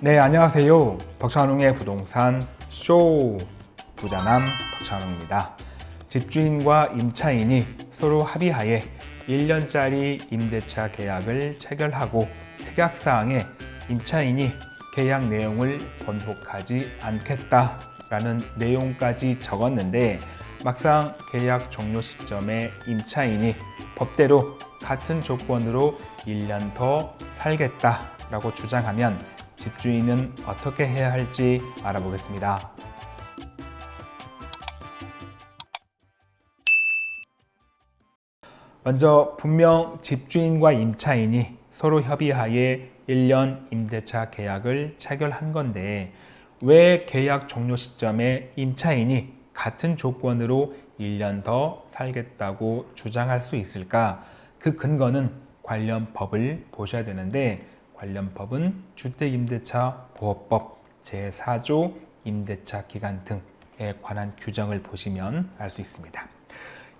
네, 안녕하세요. 박찬웅의 부동산 쇼 부자남 박찬웅입니다. 집주인과 임차인이 서로 합의하에 1년짜리 임대차 계약을 체결하고 특약사항에 임차인이 계약 내용을 번복하지 않겠다라는 내용까지 적었는데 막상 계약 종료 시점에 임차인이 법대로 같은 조건으로 1년 더 살겠다라고 주장하면 집주인은 어떻게 해야 할지 알아보겠습니다. 먼저 분명 집주인과 임차인이 서로 협의하에 1년 임대차 계약을 체결한 건데 왜 계약 종료 시점에 임차인이 같은 조건으로 1년 더 살겠다고 주장할 수 있을까? 그 근거는 관련 법을 보셔야 되는데 관련 법은 주택임대차 보호법 제4조 임대차 기간 등에 관한 규정을 보시면 알 수 있습니다.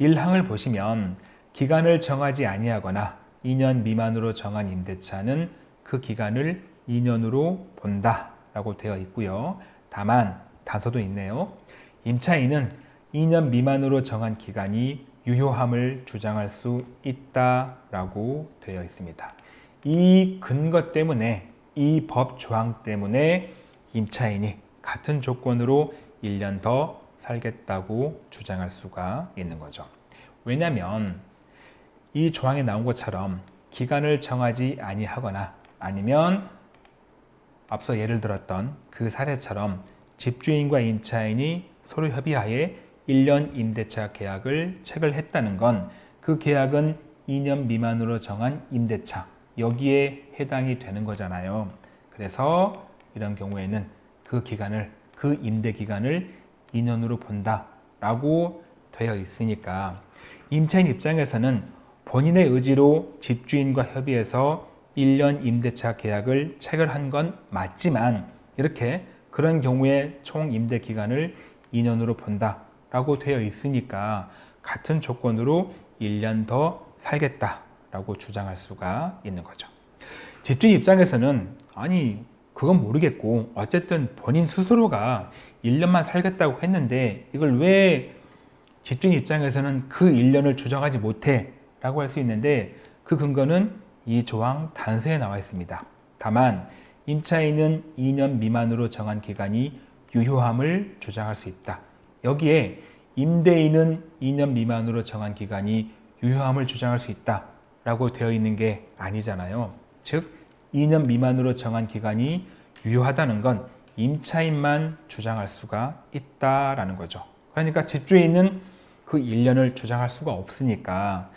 1항을 보시면 기간을 정하지 아니하거나 2년 미만으로 정한 임대차는 그 기간을 2년으로 본다 라고 되어 있고요. 다만 단서도 있네요. 임차인은 2년 미만으로 정한 기간이 유효함을 주장할 수 있다라고 되어 있습니다. 이 근거 때문에 이 법 조항 때문에 임차인이 같은 조건으로 1년 더 살겠다고 주장할 수가 있는 거죠. 왜냐하면 이 조항에 나온 것처럼 기간을 정하지 아니하거나 아니면 앞서 예를 들었던 그 사례처럼 집주인과 임차인이 서로 협의하에 1년 임대차 계약을 체결했다는 건 그 계약은 2년 미만으로 정한 임대차 여기에 해당이 되는 거잖아요. 그래서 이런 경우에는 그 기간을 그 임대 기간을 2년으로 본다라고 되어 있으니까 임차인 입장에서는 본인의 의지로 집주인과 협의해서 1년 임대차 계약을 체결한 건 맞지만 이렇게 그런 경우에 총 임대 기간을 2년으로 본다라고 되어 있으니까 같은 조건으로 1년 더 살겠다 라고 주장할 수가 있는 거죠. 집주인 입장에서는 아니 그건 모르겠고 어쨌든 본인 스스로가 1년만 살겠다고 했는데 이걸 왜 집주인 입장에서는 그 1년을 주장하지 못해 라고 할 수 있는데 그 근거는 이 조항 단서에 나와 있습니다. 다만 임차인은 2년 미만으로 정한 기간이 유효함을 주장할 수 있다. 여기에 임대인은 2년 미만으로 정한 기간이 유효함을 주장할 수 있다 라고 되어 있는 게 아니잖아요. 즉 2년 미만으로 정한 기간이 유효하다는 건 임차인만 주장할 수가 있다라는 거죠. 그러니까 집주인은 그 1년을 주장할 수가 없으니까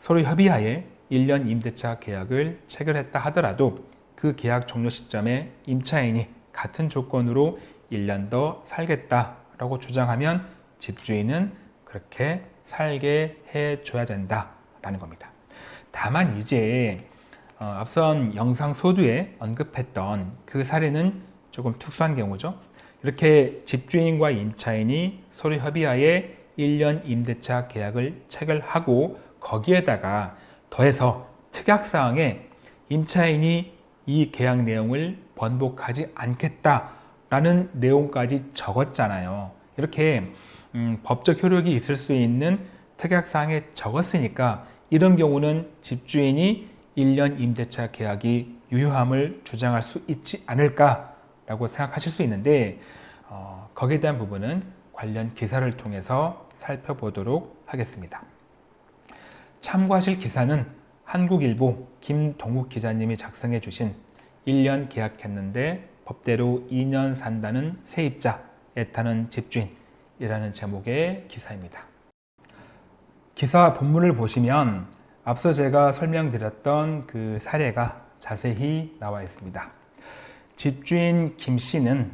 서로 협의하에 1년 임대차 계약을 체결했다 하더라도 그 계약 종료 시점에 임차인이 같은 조건으로 1년 더 살겠다라고 주장하면 집주인은 그렇게 살게 해줘야 된다라는 겁니다. 다만 이제 어, 앞선 영상 소두에 언급했던 그 사례는 조금 특수한 경우죠. 이렇게 집주인과 임차인이 서로 협의하에 1년 임대차 계약을 체결하고 거기에다가 더해서 특약사항에 임차인이 이 계약 내용을 번복하지 않겠다라는 내용까지 적었잖아요. 이렇게 음, 법적 효력이 있을 수 있는 특약사항에 적었으니까 이런 경우는 집주인이 1년 임대차 계약이 유효함을 주장할 수 있지 않을까라고 생각하실 수 있는데 어, 거기에 대한 부분은 관련 기사를 통해서 살펴보도록 하겠습니다. 참고하실 기사는 한국일보 김동욱 기자님이 작성해 주신 1년 계약했는데 법대로 2년 산다는 세입자 애타는 집주인이라는 제목의 기사입니다. 기사 본문을 보시면 앞서 제가 설명드렸던 그 사례가 자세히 나와 있습니다. 집주인 김 씨는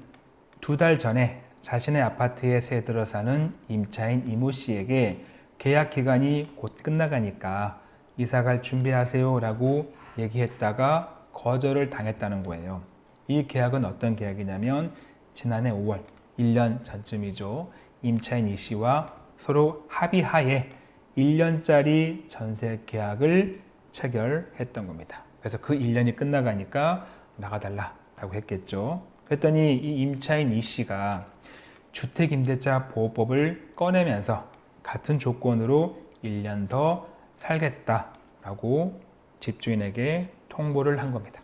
두 달 전에 자신의 아파트에 새 들어 사는 임차인 이모 씨에게 계약 기간이 곧 끝나가니까 이사 갈 준비하세요 라고 얘기했다가 거절을 당했다는 거예요. 이 계약은 어떤 계약이냐면 지난해 5월 1년 전쯤이죠. 임차인 이 씨와 서로 합의하에 1년짜리 전세 계약을 체결했던 겁니다. 그래서 그 1년이 끝나가니까 나가달라 라고 했겠죠. 그랬더니 이 임차인 이 씨가 주택임대차 보호법을 꺼내면서 같은 조건으로 1년 더 살겠다라고 집주인에게 통보를 한 겁니다.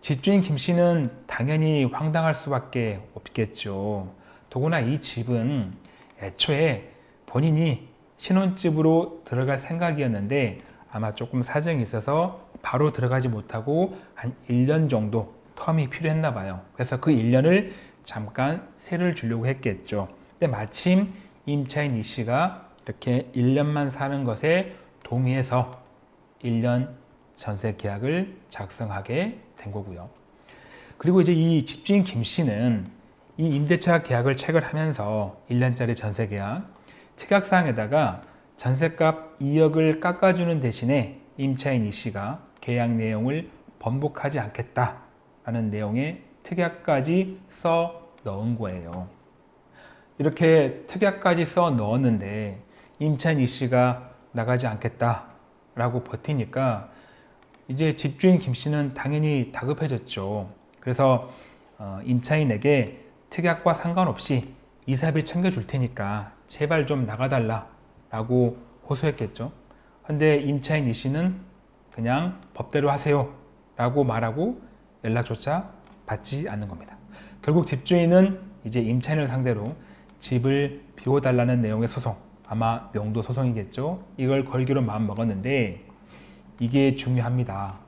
집주인 김 씨는 당연히 황당할 수밖에 없겠죠. 더구나 이 집은 애초에 본인이 신혼집으로 들어갈 생각이었는데 아마 조금 사정이 있어서 바로 들어가지 못하고 한 1년 정도 텀이 필요했나 봐요. 그래서 그 1년을 잠깐 세를 주려고 했겠죠. 근데 마침 임차인 이 씨가 이렇게 1년만 사는 것에 동의해서 1년 전세 계약을 작성하게 된 거고요. 그리고 이제 이 집주인 김 씨는 이 임대차 계약을 체결하면서 1년짜리 전세 계약 특약사항에다가 전세값 2억을 깎아주는 대신에 임차인 이 씨가 계약 내용을 번복하지 않겠다라는 내용의 특약까지 써 넣은 거예요. 이렇게 특약까지 써 넣었는데 임차인 이 씨가 나가지 않겠다라고 버티니까 이제 집주인 김 씨는 당연히 다급해졌죠. 그래서 어, 임차인에게 특약과 상관없이 이사비 챙겨줄 테니까 제발 좀 나가달라 라고 호소했겠죠. 근데 임차인 이 씨는 그냥 법대로 하세요 라고 말하고 연락조차 받지 않는 겁니다. 결국 집주인은 이제 임차인을 상대로 집을 비워달라는 내용의 소송 아마 명도 소송이겠죠. 이걸 걸기로 마음 먹었는데 이게 중요합니다.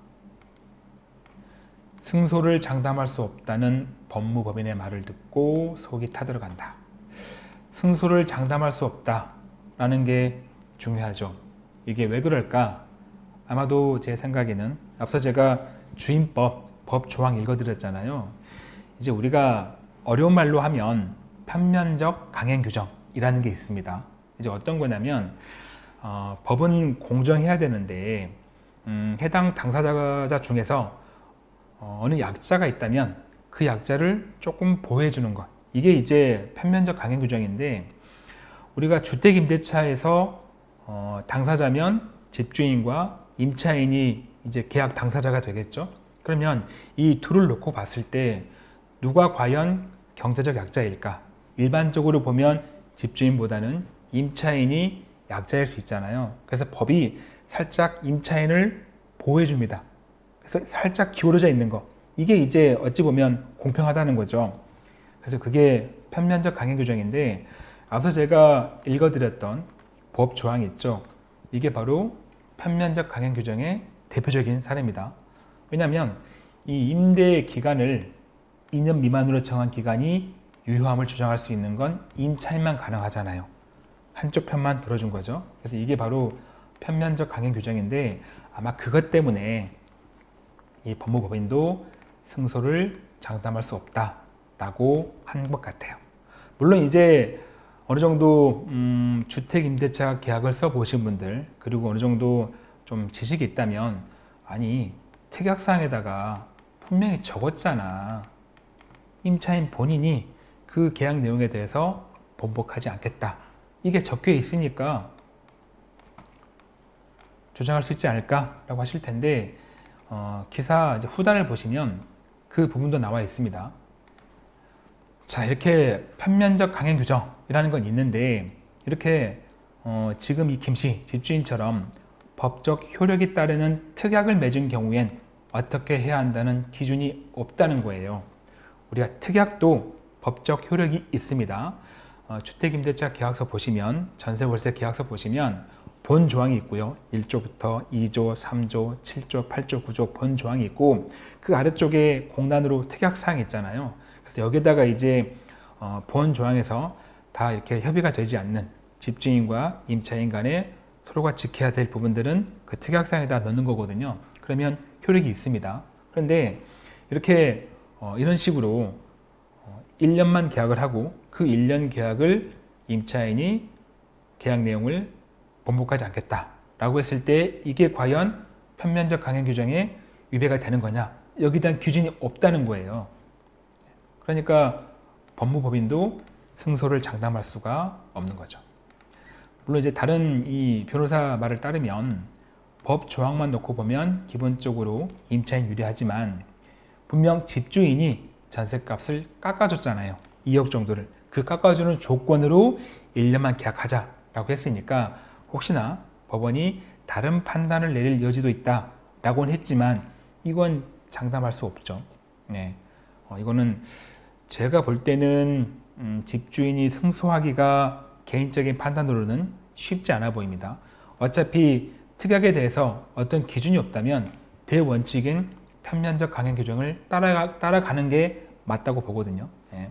승소를 장담할 수 없다는 법무법인의 말을 듣고 속이 타들어간다. 승소를 장담할 수 없다 라는 게 중요하죠. 이게 왜 그럴까? 아마도 제 생각에는 앞서 제가 주임법 법 조항 읽어드렸잖아요. 이제 우리가 어려운 말로 하면 편면적 강행 규정이라는 게 있습니다. 이제 어떤 거냐면 어, 법은 공정해야 되는데 음, 해당 당사자 중에서 어, 느 약자가 있다면 그 약자를 조금 보호해 주는 것 이게 이제 편면적 강행 규정인데 우리가 주택임대차에서 어, 당사자면 집주인과 임차인이 이제 계약 당사자가 되겠죠 그러면 이 둘을 놓고 봤을 때 누가 과연 경제적 약자일까 일반적으로 보면 집주인보다는 임차인이 약자일 수 있잖아요 그래서 법이 살짝 임차인을 보호해 줍니다. 그래서 살짝 기울어져 있는 거. 이게 이제 어찌 보면 공평하다는 거죠. 그래서 그게 편면적 강행 규정인데 앞서 제가 읽어드렸던 법 조항 있죠. 이게 바로 편면적 강행 규정의 대표적인 사례입니다. 왜냐하면 이 임대 기간을 2년 미만으로 정한 기간이 유효함을 주장할 수 있는 건 임차인만 가능하잖아요. 한쪽 편만 들어준 거죠. 그래서 이게 바로 편면적 강행 규정인데 아마 그것 때문에 이 법무법인도 승소를 장담할 수 없다 라고 한 것 같아요. 물론 이제 어느 정도 음, 주택임대차 계약을 써보신 분들 그리고 어느 정도 좀 지식이 있다면 아니 특약사항에다가 분명히 적었잖아. 임차인 본인이 그 계약 내용에 대해서 번복하지 않겠다. 이게 적혀 있으니까 주장할 수 있지 않을까 라고 하실 텐데 어, 기사 후단을 보시면 그 부분도 나와 있습니다. 자 이렇게 편면적 강행 규정이라는 건 있는데 이렇게 어, 지금 이 김씨 집주인처럼 법적 효력이 따르는 특약을 맺은 경우엔 어떻게 해야 한다는 기준이 없다는 거예요. 우리가 특약도 법적 효력이 있습니다. 어, 주택임대차 계약서 보시면 전세월세 계약서 보시면 본 조항이 있고요. 1조부터 2조, 3조, 7조, 8조, 9조 본 조항이 있고 그 아래쪽에 공란으로 특약사항이 있잖아요. 그래서 여기다가 이제 어, 본 조항에서 다 이렇게 협의가 되지 않는 집주인과 임차인 간에 서로가 지켜야 될 부분들은 그 특약사항에다 넣는 거거든요. 그러면 효력이 있습니다. 그런데 이렇게 어, 이런 식으로 어, 1년만 계약을 하고 그 1년 계약을 임차인이 계약 내용을 번복하지 않겠다라고 했을 때 이게 과연 편면적 강행 규정에 위배가 되는 거냐 여기에 대한 기준이 없다는 거예요. 그러니까 법무법인도 승소를 장담할 수가 없는 거죠. 물론 이제 다른 이 변호사 말을 따르면 법 조항만 놓고 보면 기본적으로 임차인 유리하지만 분명 집주인이 전셋값을 깎아줬잖아요. 2억 정도를. 그 깎아주는 조건으로 1년만 계약하자라고 했으니까 혹시나 법원이 다른 판단을 내릴 여지도 있다라고는 했지만 이건 장담할 수 없죠. 네. 어, 이거는 제가 볼 때는 음, 집주인이 승소하기가 개인적인 판단으로는 쉽지 않아 보입니다. 어차피 특약에 대해서 어떤 기준이 없다면 대원칙인 편면적 강행 규정을 따라가, 따라가는 게 맞다고 보거든요. 예.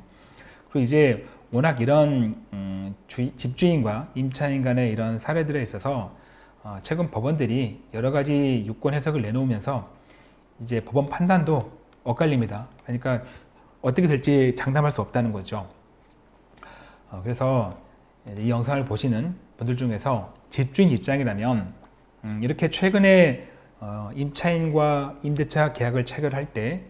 그리고 이제 워낙 이런 음, 주, 집주인과 임차인 간의 이런 사례들에 있어서 어, 최근 법원들이 여러 가지 유권 해석을 내놓으면서 이제 법원 판단도 엇갈립니다. 그러니까 어떻게 될지 장담할 수 없다는 거죠. 어, 그래서 이 영상을 보시는 분들 중에서 집주인 입장이라면 음, 이렇게 최근에 어, 임차인과 임대차 계약을 체결할 때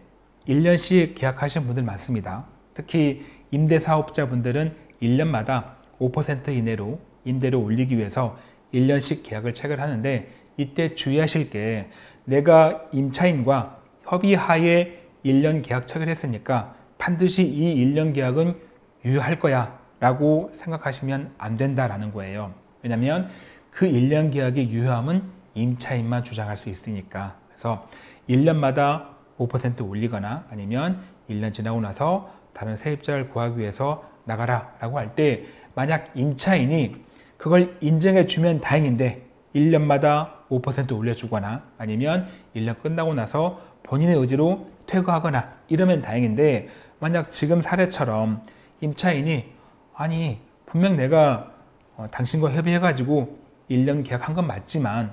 1년씩 계약하신 분들 많습니다. 특히 임대사업자분들은 1년마다 5% 이내로 임대를 올리기 위해서 1년씩 계약을 체결하는데 이때 주의하실 게 내가 임차인과 협의하에 1년 계약 체결했으니까 반드시 이 1년 계약은 유효할 거야 라고 생각하시면 안 된다라는 거예요. 왜냐하면 그 1년 계약의 유효함은 임차인만 주장할 수 있으니까 그래서 1년마다 5% 올리거나 아니면 1년 지나고 나서 다른 세입자를 구하기 위해서 나가라 라고 할 때 만약 임차인이 그걸 인정해 주면 다행인데 1년마다 5% 올려주거나 아니면 1년 끝나고 나서 본인의 의지로 퇴거하거나 이러면 다행인데 만약 지금 사례처럼 임차인이 아니 분명 내가 어, 당신과 협의해가지고 1년 계약한 건 맞지만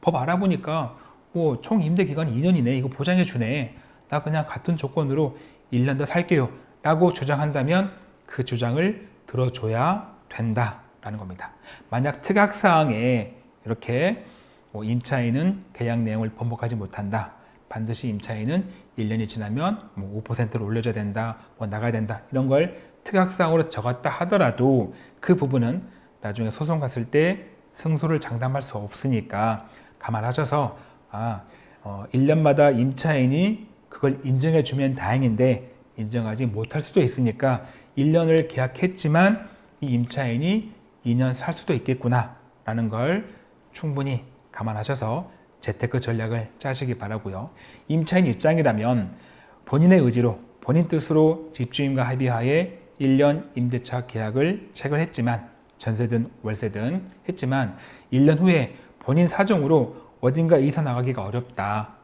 법 알아보니까 뭐 총 임대 기간이 2년이네. 이거 보장해 주네. 나 그냥 같은 조건으로 1년 더 살게요. 라고 주장한다면 그 주장을 들어줘야 된다라는 겁니다. 만약 특약사항에 이렇게 뭐 임차인은 계약 내용을 번복하지 못한다 반드시 임차인은 1년이 지나면 뭐 5%를 올려줘야 된다 뭐 나가야 된다 이런 걸 특약사항으로 적었다 하더라도 그 부분은 나중에 소송 갔을 때 승소를 장담할 수 없으니까 감안하셔서 아, 어, 1년마다 임차인이 그걸 인정해 주면 다행인데 인정하지 못할 수도 있으니까 1년을 계약했지만 이 임차인이 2년 살 수도 있겠구나 라는 걸 충분히 감안하셔서 재테크 전략을 짜시기 바라고요. 임차인 입장이라면 본인의 의지로 본인 뜻으로 집주인과 합의하에 1년 임대차 계약을 체결했지만 전세든 월세든 했지만 1년 후에 본인 사정으로 어딘가 이사 나가기가 어렵다.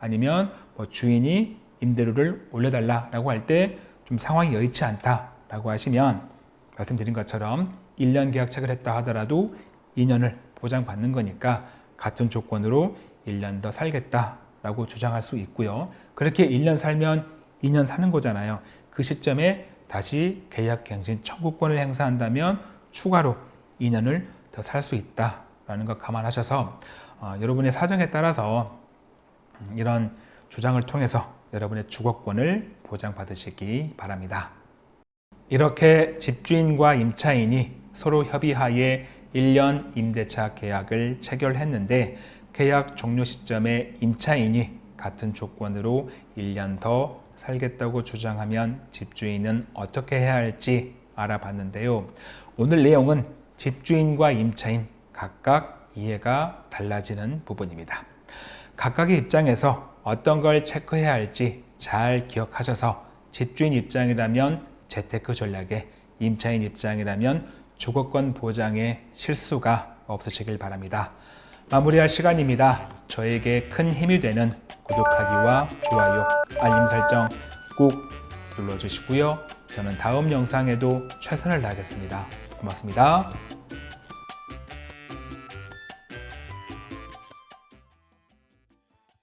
아니면 뭐 주인이 임대료를 올려달라고 할 때 좀 상황이 여의치 않다라고 하시면 말씀드린 것처럼 1년 계약 체결했다 하더라도 2년을 보장받는 거니까 같은 조건으로 1년 더 살겠다라고 주장할 수 있고요. 그렇게 1년 살면 2년 사는 거잖아요. 그 시점에 다시 계약갱신 청구권을 행사한다면 추가로 2년을 더 살 수 있다라는 것 감안하셔서 어, 여러분의 사정에 따라서 이런 주장을 통해서 여러분의 주거권을 보장받으시기 바랍니다. 이렇게 집주인과 임차인이 서로 협의하에 1년 임대차 계약을 체결했는데 계약 종료 시점에 임차인이 같은 조건으로 1년 더 살겠다고 주장하면 집주인은 어떻게 해야 할지 알아봤는데요. 오늘 내용은 집주인과 임차인 각각 이해가 달라지는 부분입니다. 각각의 입장에서 어떤 걸 체크해야 할지 잘 기억하셔서 집주인 입장이라면 재테크 전략에 임차인 입장이라면 주거권 보장에 실수가 없으시길 바랍니다. 마무리할 시간입니다. 저에게 큰 힘이 되는 구독하기와 좋아요, 알림 설정 꼭 눌러주시고요. 저는 다음 영상에도 최선을 다하겠습니다. 고맙습니다.